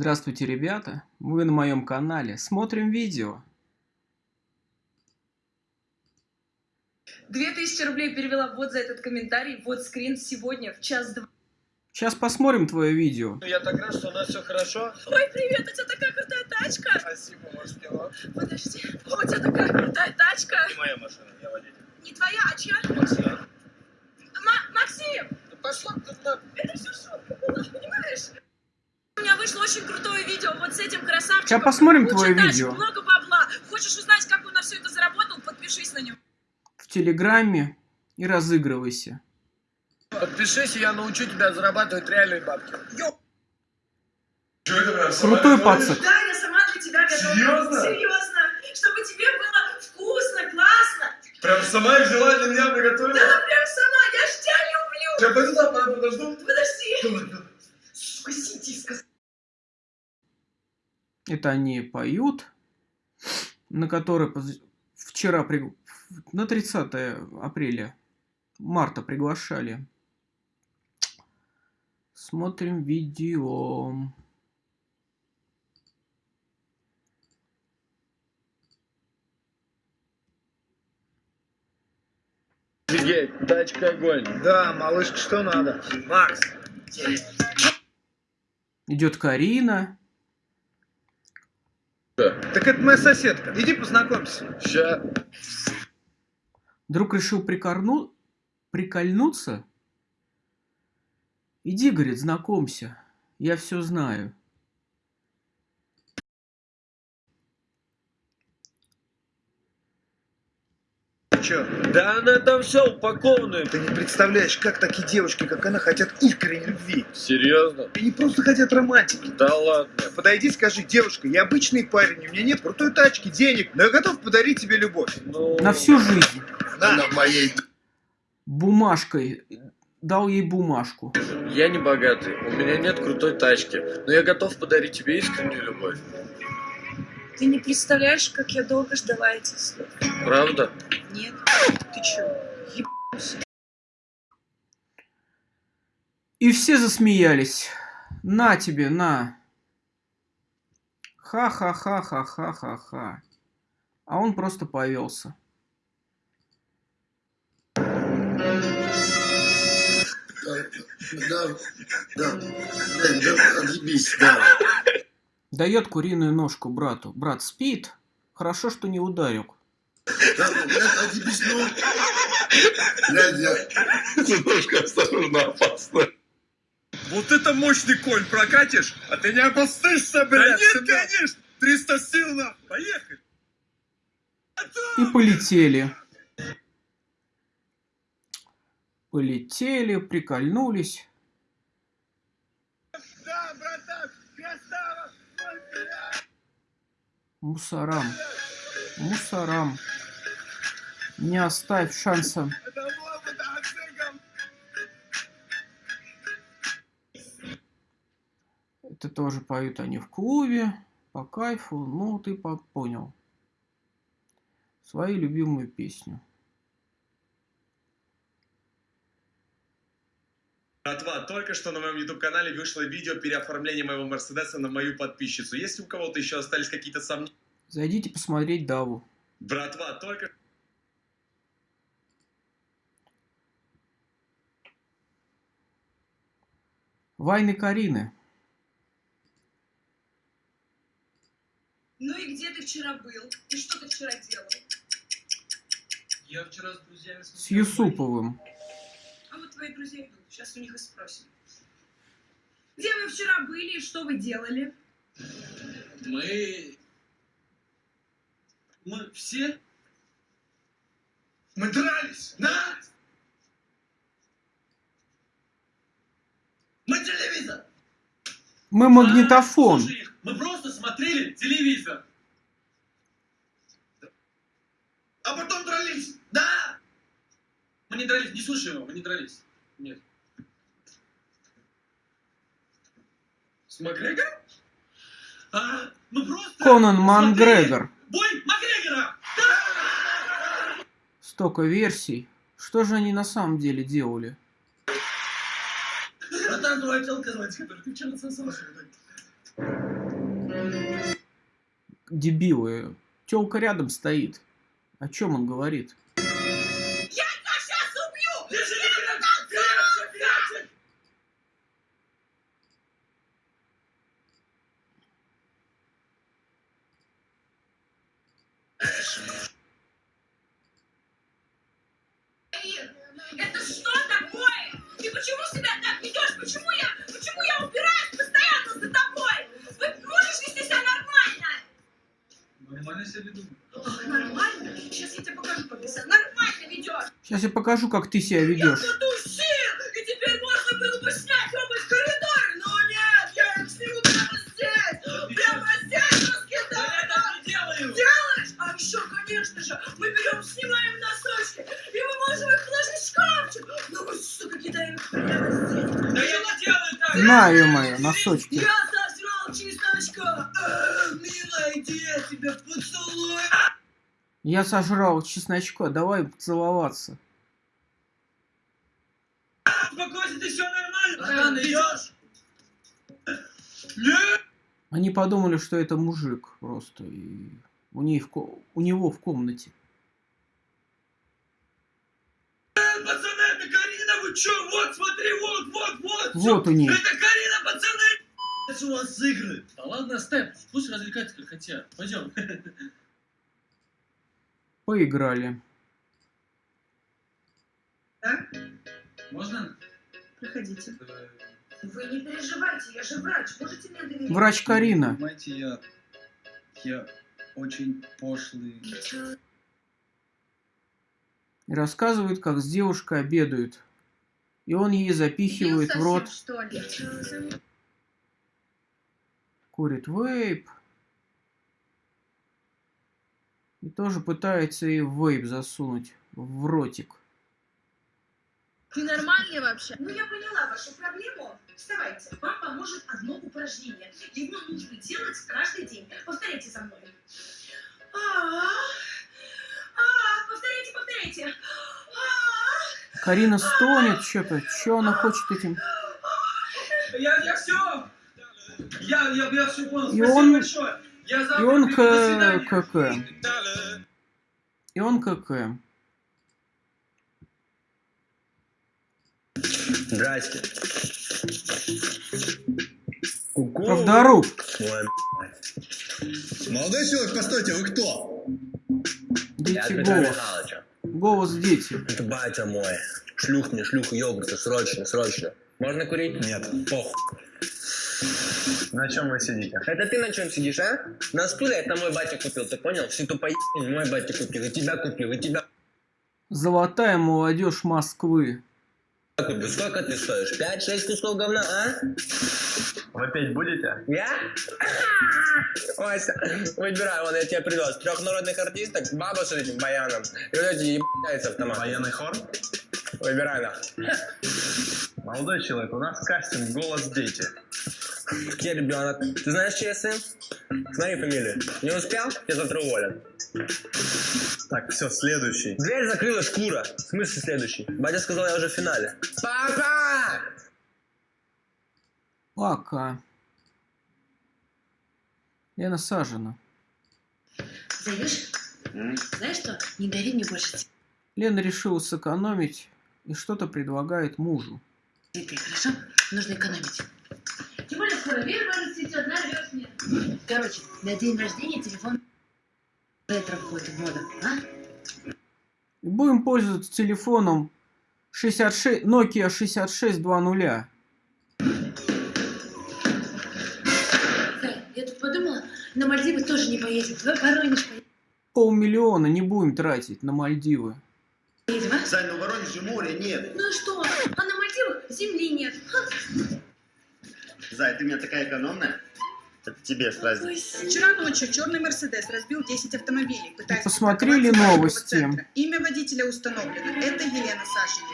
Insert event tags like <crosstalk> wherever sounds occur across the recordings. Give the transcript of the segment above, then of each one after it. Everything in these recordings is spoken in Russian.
Здравствуйте, ребята! Вы на моем канале. Смотрим видео. 2000 рублей перевела вот за этот комментарий, вот скрин сегодня в час два. Сейчас посмотрим твое видео. Я так рад, что у нас все хорошо. Ой, привет, у тебя такая крутая тачка. Спасибо, может, кило. Подожди, у тебя такая крутая тачка. Моя машина, я водитель. Не твоя, а чья? Максим. Ма- Максим, Да пошла ты на... это все шутка была, понимаешь? У меня вышло очень крутое видео вот с этим красавчиком. Сейчас посмотрим Куча твое тачек, видео. много бабла. Хочешь узнать, как он на все это заработал? Подпишись на него. В Телеграме и разыгрывайся. Подпишись, и я научу тебя зарабатывать реальные бабки. Йо! Крутой пацак. Да, я сама для тебя готова. Серьезно? Серьезно. Чтобы тебе было вкусно, классно. Прям сама взяла для меня приготовила? Да, прям сама, я ж тебя люблю. Я пойду пора подожду. Подожди. Давай, давай. Сука, сиди, сказал. Это они поют, на который поз- вчера, при- на 30 апреля, марта приглашали. Смотрим видео. Офигеть, тачка огонь. Да, малышка, что надо? Макс, Идет Карина. Так это моя соседка. Иди познакомься. Ща. Друг решил прикорну... прикольнуться. Иди, говорит, знакомься. Я все знаю. Че? Да она там все упакованная. Ты не представляешь, как такие девушки, как она, хотят искренней любви. Серьезно? Они просто хотят романтики. Да ладно. Подойди, скажи, девушка, я обычный парень, у меня нет крутой тачки, денег, но я готов подарить тебе любовь. Ну... На всю жизнь. На, моей. Бумажкой. Дал ей бумажку. Я не богатый, у меня нет крутой тачки, но я готов подарить тебе искреннюю любовь. Ты не представляешь, как я долго ждала этих слов. Правда? Нет. Ты чё? Ебался. И все засмеялись. На тебе, на. Ха-ха-ха-ха-ха-ха-ха. А он просто повелся. Да, да, да, да, отъебись, да. Дает куриную ножку брату. Брат спит. Хорошо, что не ударил. Немножко осторожно, опасно. Вот это мощный конь прокатишь, а ты не опустышься, блядь. Да нет, конечно. 300 сил на. Поехали. И полетели. Полетели, прикольнулись. Да, братан, Мусорам. Мусорам. Не оставь шанса. Это тоже поют они в клубе. По кайфу. Ну, ты по- понял. Свою любимую песню. Братва, только что на моем YouTube-канале вышло видео переоформления моего Мерседеса на мою подписчицу. Если у кого-то еще остались какие-то сомнения... Зайдите посмотреть Даву. Братва, только... Вайны Карины. Ну и где ты вчера был? И что ты вчера делал? Я вчера с друзьями С Юсуповым. Вот твои друзья идут, сейчас у них и спросим. Где вы вчера были и что вы делали? Мы... Мы все... Мы дрались, да? Мы телевизор! Мы магнитофон. Слушай, мы просто смотрели телевизор. А потом дрались, да? Мы не дрались, не слушай его, мы не дрались. Нет. С Макгрегором? А, мы просто... Конан Макгрегор. Бой Макгрегора! Столько версий. Что же они на самом деле делали? Братан, твоя телка звать, которую ты вчера сосал. Дебилы. Телка рядом стоит. О чем он говорит? Я тебя сейчас убью! Держи, крепче, крепче, крепче! Это что такое? Ты почему себя так ведешь? Почему я, почему я упираюсь постоянно за тобой? Вы можешь вести себя нормально? Нормально себя веду. Ох, нормально? Сейчас я тебе покажу, как ты себя нормально ведешь. Сейчас я покажу, как ты себя ведешь. Знаю мои носочки. Я сожрал чесночка. Милая, иди, я тебя поцелую. Я сожрал чесночка, давай целоваться. Успокойся, ты все нормально! Нет! Они подумали, что это мужик просто. И у, них у него в комнате. Чё? Вот, смотри, вот, вот, вот! Вот у них. Это Карина, пацаны! Это у вас игры! Да ладно, Степ, пусть развлекаются как хотят. Пойдем. Поиграли. Да? Можно? Проходите. Вы не переживайте, я же врач, можете мне доверять? Врач Карина. Понимаете, я... Я очень пошлый. И рассказывает, как с девушкой обедают. И он ей запихивает в рот, что ли? курит вейп. И тоже пытается ей вейп засунуть в ротик. Ты нормальный вообще? Ну, я поняла вашу проблему. Вставайте. Вам поможет одно упражнение. Его нужно делать каждый день. Повторяйте за мной. А, а, повторяйте, повторяйте. Карина стонет что-то. Что она хочет этим? Я, я все! Я, я, я все понял. И Спасибо он- большое. Я завтра И он к... КК. И он КК. Здрасте. Ку-ку. Правдоруб. Ой, Молодой человек, постойте, вы кто? Петра голос. Голос дети. Это батя мой. Шлюх мне, шлюху йогурта, срочно, срочно. Можно курить? Нет. Пох. На чем вы сидите? Это ты на чем сидишь, а? На стуле это мой батя купил, ты понял? Всю ту поебень мой батя купил, и тебя купил, и тебя Золотая молодежь Москвы. Сколько ты стоишь? Пять-шесть кусков говна, а? Вы петь будете? Я? Вася, выбирай, вон я тебе привез. Трех народных артисток, баба с этим баяном. И вот эти ебаются автомат. Военный хор? Выбирай нах. Молодой человек, у нас кастинг «Голос дети». Где ребенок? Ты знаешь, чей я сын? Смотри фамилию. Не успел? Тебя завтра уволят. Так, все, следующий. Дверь закрыла шкура. В смысле следующий? Батя сказал, я уже в финале. Папа! Пока. Лена Сажина. Зайдешь? Знаешь что? Не дари мне больше Лена решила сэкономить и что-то предлагает мужу. цветы, хорошо? Нужно экономить. Тем более скоро вверх расцветет, нарвешь мне. Короче, на день рождения телефон ретро входит в моду, а? Будем пользоваться телефоном 66, Nokia 6620. Зай, я тут подумала, на Мальдивы тоже не поедем. Давай Воронеж Полмиллиона не будем тратить на Мальдивы. поедем, а? Зай, ну Воронеже моря нет. Ну и что? А на Мальдивах земли нет. Ха. Зай, ты у меня такая экономная. Это тебе сразу. Вчера ночью черный Мерседес разбил 10 автомобилей, пытаясь Посмотрели новости? центра. Имя водителя установлено. Это Елена Сашина.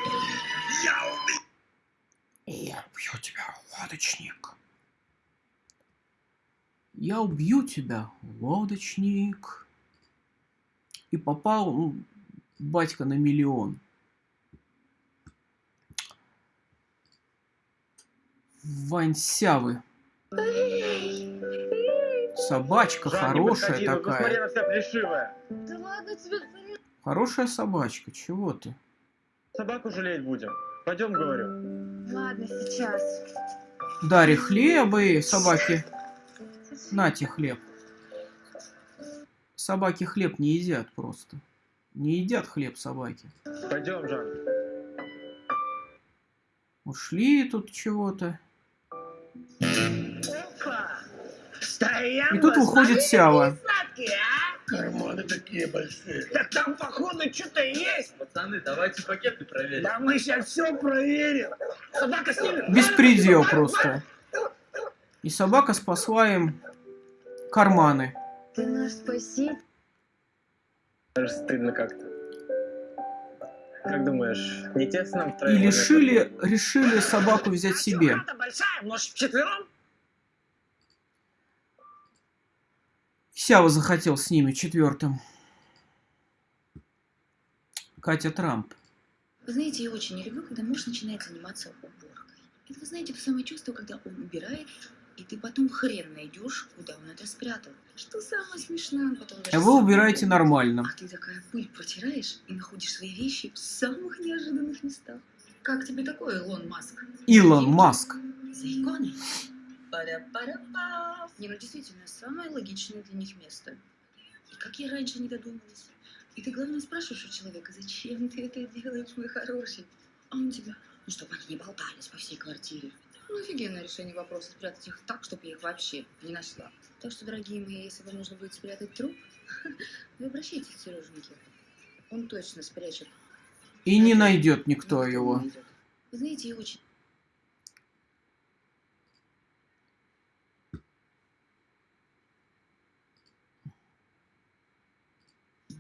Я убью тебя, лодочник. Я убью тебя, лодочник. И попал ну, батька на миллион. Ваньсявы. Собачка не хорошая подходи, ну посмотри, такая. она вся плешивая. Да ладно тебе, Хорошая собачка, чего ты? Собаку жалеть будем. Пойдем, говорю. Ладно, сейчас. Дарья хлебы, собаки. Нате хлеб. Собаки хлеб не едят просто. Не едят хлеб собаки. Пойдем, Жан. Ушли тут чего-то. И тут выходит Сява. Карманы такие большие. Так там, походу, что-то есть. Пацаны, давайте пакеты проверим. Да мы сейчас все проверим. Собака снимет. Беспредел просто. И собака спасла им карманы. Ты наш спаситель. Даже стыдно как-то. Как думаешь, не тесно нам И втроем? решили, решили собаку взять себе. Собака большая, может, вчетвером? Сява захотел с ними четвертым. Катя Трамп. Вы знаете, я очень не люблю, когда муж начинает заниматься уборкой. Это, вы знаете, то самое чувство, когда он убирает, и ты потом хрен найдешь, куда он это спрятал. Что самое смешное, он потом даже А вы убираете нормально. А ты такая пыль протираешь и находишь свои вещи в самых неожиданных местах. Как тебе такое, Илон Маск? Илон Маск. За иконой? Пара-пара-па. Не, ну действительно, самое логичное для них место. И как я раньше не додумалась. И ты, главное, спрашиваешь у человека, зачем ты это делаешь, мой хороший? А он тебя, ну, чтобы они не болтались по всей квартире. Ну, офигенное решение вопроса, спрятать их так, чтобы я их вообще не нашла. Так что, дорогие мои, если вам нужно будет спрятать труп, <laughs> вы обращайтесь к Сереженьке. Он точно спрячет. И не найдет никто его. Вы знаете, я очень...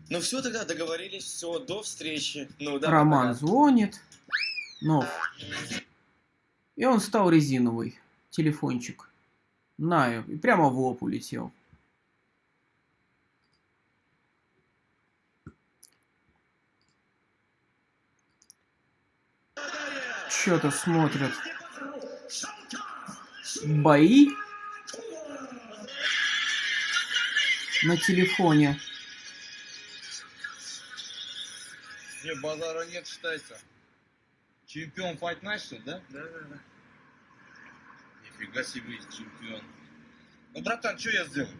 Ну все тогда, договорились, все, до встречи. Ну да. Роман пока. звонит. Нов. И он стал резиновый. Телефончик. На, и прямо в лоб улетел. Что-то смотрят. Бои на телефоне. Не, базара нет, считается. Чемпион Fight Night, что ли, да? Да, да, да. Нифига себе, чемпион. Ну, братан, что я сделаю?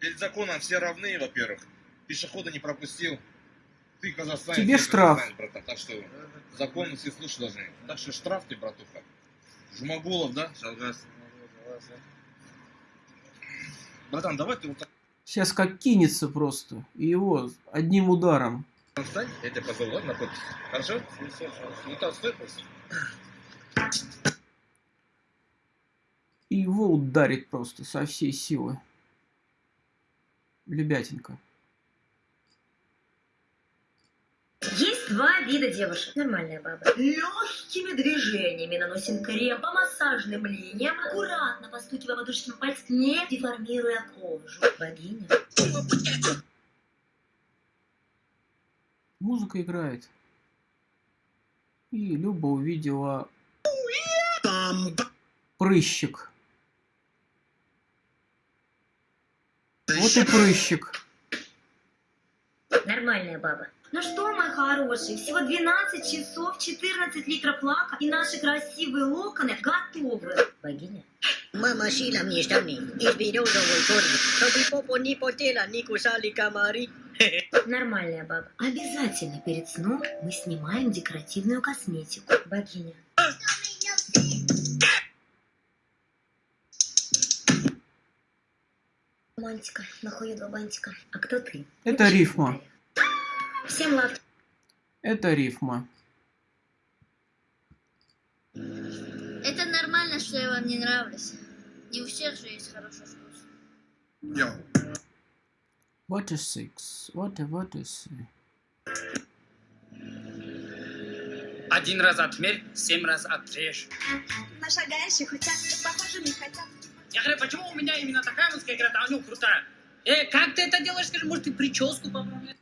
Перед законом все равны, во-первых. Пешехода не пропустил. Ты казахстанец. Тебе штраф. братан. Так что законы все слушать должны. Так что штраф ты, братуха. Жумагулов, да? Жалгас. Братан, давай ты вот так Сейчас как кинется просто. И его одним ударом. встань, я тебя позову, ладно, подпись? Хорошо? Ну так, стой просто. И его ударит просто со всей силы. Лебятинка. Есть два вида девушек. Нормальная баба. Легкими движениями наносим крем по массажным линиям, аккуратно постукивая подушечками пальцев, не деформируя кожу. Богиня. Музыка играет. И Люба увидела прыщик. Вот и прыщик. Нормальная баба. Ну что, мой хороший, всего 12 часов, 14 литров лака, и наши красивые локоны готовы. Богиня. Мама шила мне штаны из березовой кожи, чтобы попу не потела, не кусали комары. <laughs> Нормальная баба. Обязательно перед сном мы снимаем декоративную косметику. Богиня. Романтика, нахуй бантика. А кто ты? Это рифма. Всем лав. Это рифма. Это нормально, что я вам не нравлюсь. Не у всех же есть хороший вкус. What is six? What, what is... Один раз отмерь, семь раз отрежь. На шагающих хотят, похоже, не хотят. Я говорю, почему у меня именно такая музыка? Я говорю, а у него крутая. Э, как ты это делаешь? Скажи, может, ты прическу поправляешь?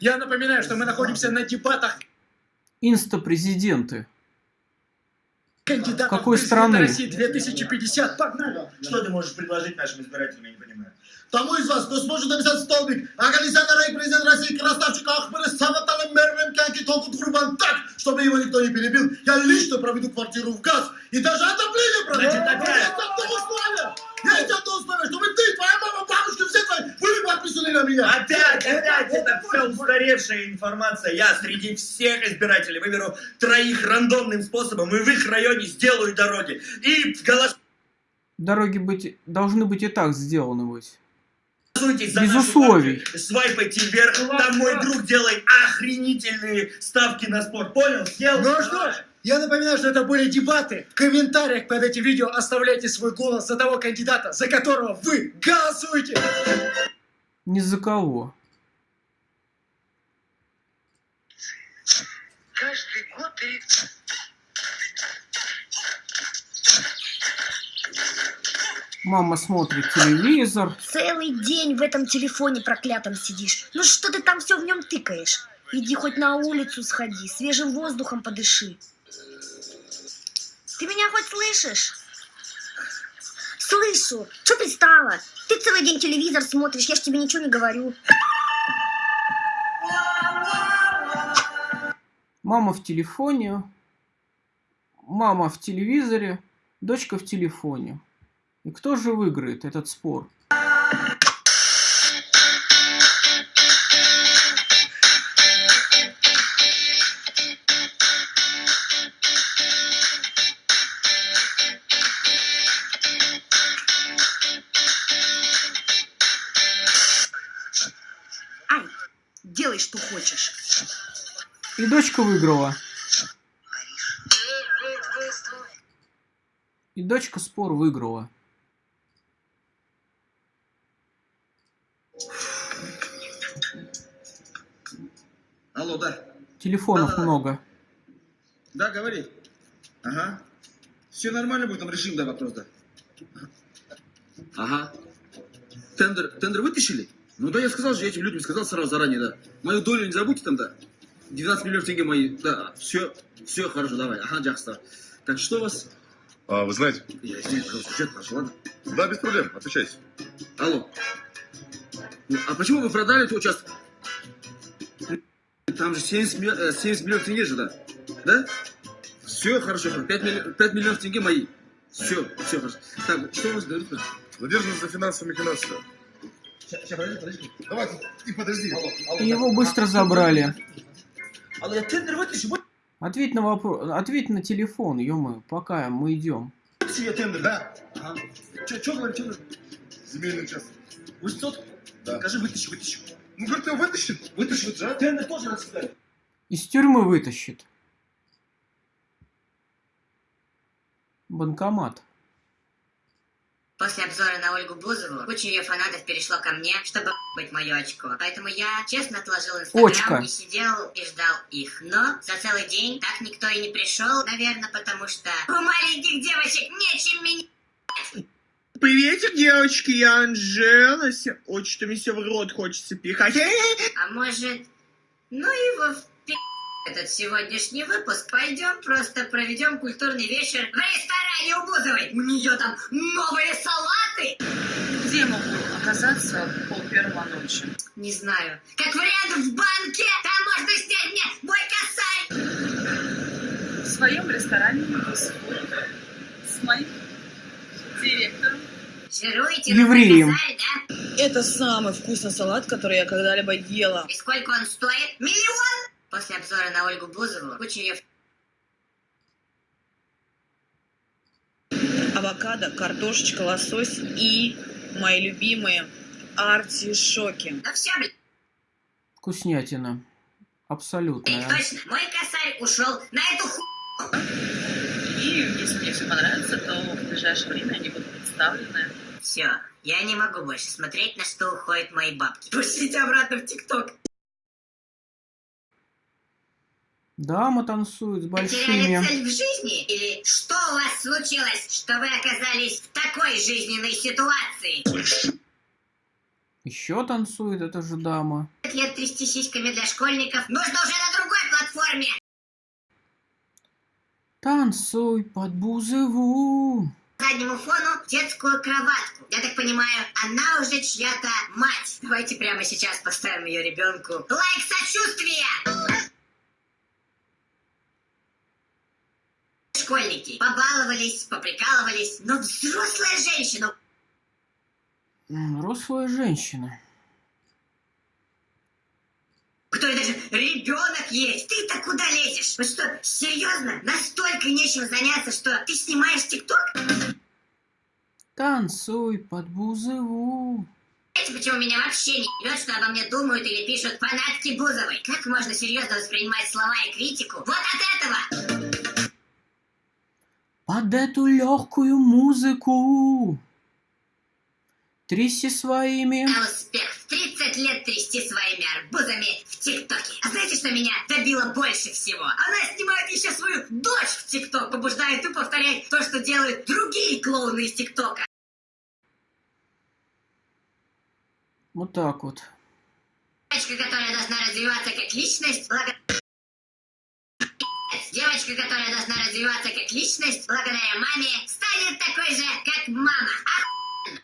Я напоминаю, что мы находимся на дебатах. Инстапрезиденты кандидатов Какой страны? России 2050. Погнали! Что ты можешь предложить нашим избирателям, я не понимаю. Тому из вас, кто сможет написать столбик, Агалисяна Рай, президент России, красавчик Ахмед, Саваталем Мервем Кянки, Толкут Врубан так, чтобы его никто не перебил. Я лично проведу квартиру в газ и даже отопление проведу. Значит, опять? Есть одно условие. Есть одно условие, чтобы ты, твоя мама, бабушка, все твои были подписаны на меня. Опять, опять, это все устаревшая информация. Я среди всех избирателей выберу троих рандомным способом и в их районе сделаю дороги. И голосуйте Дороги быть, должны быть и так сделаны быть. За Без условий. Свайпайте вверх, там мой друг делает охренительные ставки на спорт. Понял? Съел? Ну что ж, я напоминаю, что это были дебаты. В комментариях под этим видео оставляйте свой голос за того кандидата, за которого вы голосуете. Ни за кого. Каждый год перед... Мама смотрит телевизор. Целый день в этом телефоне проклятом сидишь. Ну что ты там все в нем тыкаешь? Иди хоть на улицу сходи, свежим воздухом подыши. Ты меня хоть слышишь? Слышу. Что пристала? Ты целый день телевизор смотришь, я ж тебе ничего не говорю. Мама в телефоне. Мама в телевизоре. Дочка в телефоне. И кто же выиграет этот спор? Ай, делай, что хочешь. И дочка выиграла. И дочка спор выиграла. Да. Телефонов Да-да-да. много. Да, говори. Ага. Все нормально будет, там решим, да, вопрос, да. Ага. Тендер, тендер вытащили? Ну да, я сказал же, я этим людям сказал сразу заранее, да. Мою долю не забудьте там, да. 12 миллионов тенге мои, да. Все, все хорошо, давай. Ага, Джахста. Так, что у вас? А, вы знаете? Я извиняюсь, пожалуйста, сюжет наш, ладно? Да, без проблем, отвечайте. Алло. Ну, а почему вы продали этот участок? Там же 70, миллион- э, 70 миллионов тенге же, да? Да? Все хорошо, 5, миллионов тенге мои. Все, все хорошо. Так, что у вас говорит? Задержан за финансовыми махинациями. Сейчас, подожди, подожди. Давай, ты подожди. Алло, алло, его да. быстро А, забрали. Алло, я тендер вытащу, Ответь на вопрос. Ответь на телефон, ё пока мы идем. я тендер, да? Ага. Че, че говорит, говорит? Земельный участок. 800? Да. Скажи, вытащи, вытащи. Говорит, его вытащит. Вытащи, вытащи. А Тендер тоже рассказали. Из тюрьмы вытащит. Банкомат. После обзора на Ольгу Бузову куча ее фанатов перешло ко мне, чтобы быть мое очко. Поэтому я честно отложил инстаграм и сидел и ждал их. Но за целый день так никто и не пришел, наверное, потому что у маленьких девочек нечем меня... Приветик, девочки, я Анжела. Ой, что мне все в рот хочется пихать. А может, ну его в пи*** этот сегодняшний выпуск. Пойдем просто проведем культурный вечер в ресторане у Бузовой. У нее там новые салаты. Где я могу оказаться в пол первого ночи? Не знаю. Как вариант в банке. Там можно снять мне мой косарь. В своем ресторане «Фастфуд» с моим директором. Жируете Евреем. да? Это самый вкусный салат, который я когда-либо ела. И сколько он стоит? Миллион? После обзора на Ольгу Бузову куча ее Авокадо, картошечка, лосось и мои любимые артишоки. Да все, блядь. Вкуснятина. Абсолютная. Точно, мой косарь ушел на эту ху... И если мне все понравится, то в ближайшее время они будут представлены. Все, я не могу больше смотреть, на что уходят мои бабки. Пустите обратно в ТикТок. Дама танцует с Потеряли большими. цель в жизни? Или что у вас случилось, что вы оказались в такой жизненной ситуации? Еще танцует эта же дама. Это 14 лет трясти сиськами для школьников нужно уже на другой платформе. Танцуй под бузову. Заднему фону детскую кроватку. Я так понимаю, она уже чья-то мать. Давайте прямо сейчас поставим ее ребенку. Лайк сочувствия! Школьники побаловались, поприкалывались, но взрослая женщина М, Рослая женщина. у которой даже ребенок есть. Ты-то куда лезешь? Вот что, серьезно? Настолько нечем заняться, что ты снимаешь ТикТок? Танцуй под бузову. Знаете, почему меня вообще не ебет, что обо мне думают или пишут фанатки Бузовой? Как можно серьезно воспринимать слова и критику? Вот от этого! Под эту легкую музыку. Тряси своими. На успех 30 лет трясти своими арбузами в ТикТоке. А знаете, что меня добило больше всего? Она снимает еще свою дочь в ТикТок, побуждает и повторять то, что делают другие клоуны из ТикТока. Вот так вот. Девочка, которая должна развиваться как личность, благо... Девочка, которая должна развиваться как личность, благодаря маме, станет такой же, как мама. А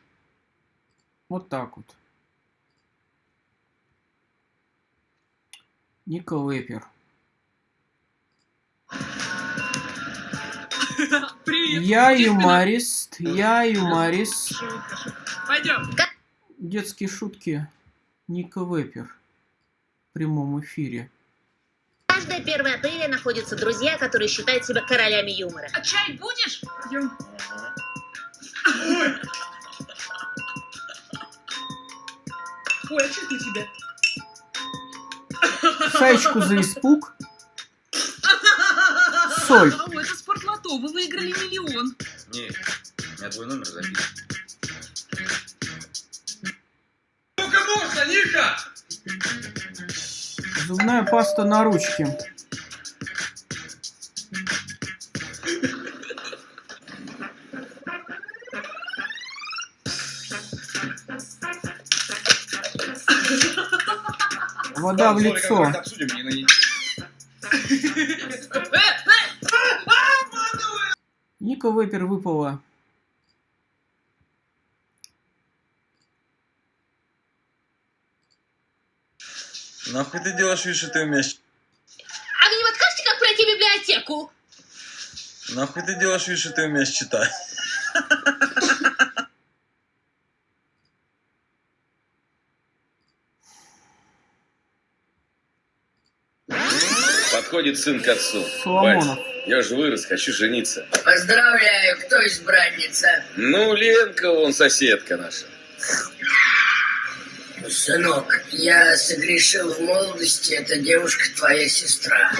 Вот так вот. Ника Вейпер. <laughs> Привет. Я юморист, я юморист. Пойдем. Детские шутки Ника Вейпер. В прямом эфире. Каждое 1 апреля находятся друзья, которые считают себя королями юмора. А чай будешь? Пойдем. Ой, а что у тебя? Шаечку за испуг. Соль. О, это спортлото, вы выиграли миллион. Не, у меня твой номер записан. Сколько можно, Ника? Зубная паста на ручке. Вода в лицо. Ника Вейпер выпала. Нахуй ты делаешь вид, что ты умеешь? А вы не подскажете, как пройти библиотеку? Нахуй ты делаешь вид, что ты умеешь читать? Подходит сын к отцу. Соломонов. Бать, я же вырос, хочу жениться. Поздравляю, кто избранница? Ну, Ленка, вон соседка наша. Сынок, я согрешил в молодости, эта девушка твоя сестра.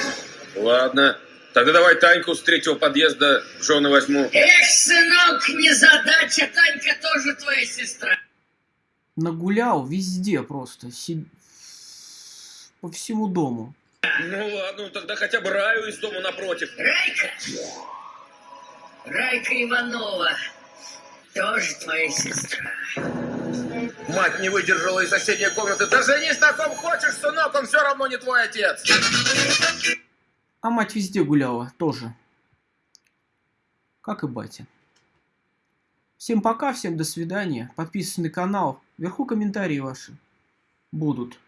Ладно, тогда давай Таньку с третьего подъезда в жены возьму. Эх, сынок, незадача, Танька тоже твоя сестра. Нагулял везде просто. си- По всему дому. Ну ладно, ну тогда хотя бы Раю из дома напротив. Райка? Райка Иванова. Тоже твоя сестра. Мать не выдержала из соседней комнаты. Да женись на ком хочешь, сынок, он все равно не твой отец. А мать везде гуляла, тоже. Как и батя. Всем пока, всем до свидания. Подписывайтесь на канал. Вверху комментарии ваши будут.